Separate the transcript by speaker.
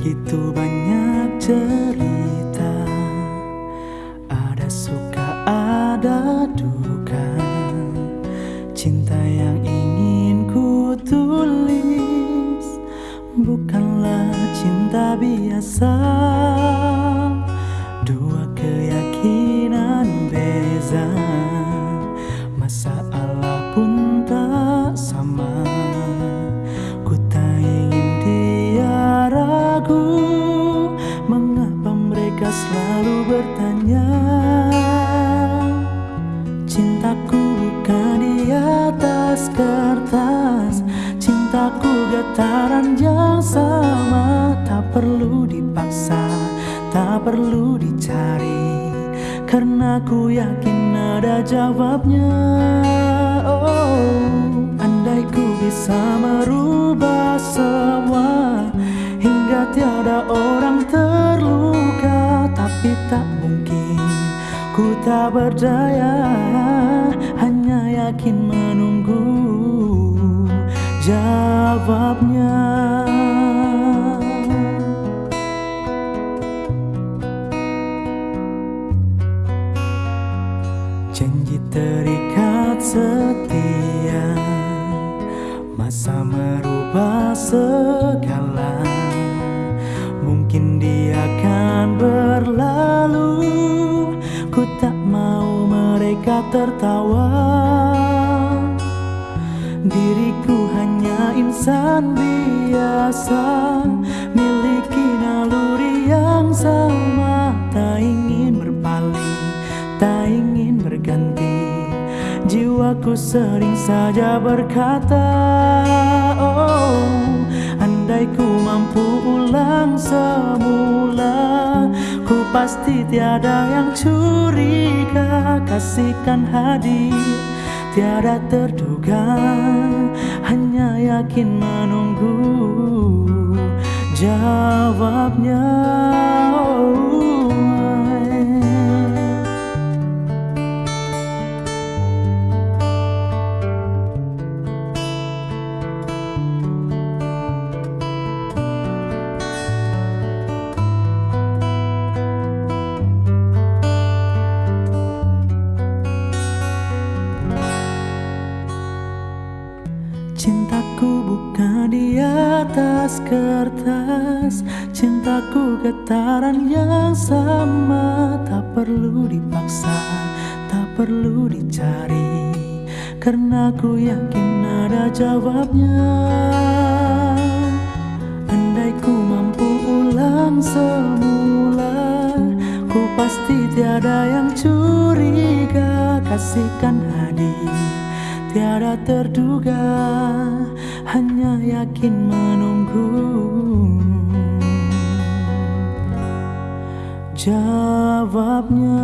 Speaker 1: Begitu banyak cerita Ada suka, ada duka. Cinta yang ingin ku tulis Bukanlah cinta biasa. Dua selalu bertanya Cintaku bukan di atas kertas Cintaku getaran yang sama Tak perlu dipaksa, tak perlu dicari Karena ku yakin ada jawabnya. Oh, andai ku bisa merubah semua Hingga tiada orang terluka Tapi tak mungkin ku tak berdaya Hanya yakin menunggu jawabnya. Janji terikat setia Masa merubah segala tertawa. Diriku hanya insan biasa Miliki naluri yang sama. Tak ingin berpaling, tak ingin berganti. Jiwaku sering saja berkata Oh, andai ku mampu ulang semula Ku pasti tiada yang curiga. Kasihkan hadir tiada terduga. Hanya yakin menunggu jawabnya Cintaku bukan di atas kertas. Cintaku getaran yang sama. Tak perlu dipaksa, tak perlu dicari. Karena ku yakin ada jawabnya. Andai ku mampu ulang semula Ku pasti tiada yang curiga. Kasihkan hadir tiada terduga Hanya yakin menunggu. Jawabnya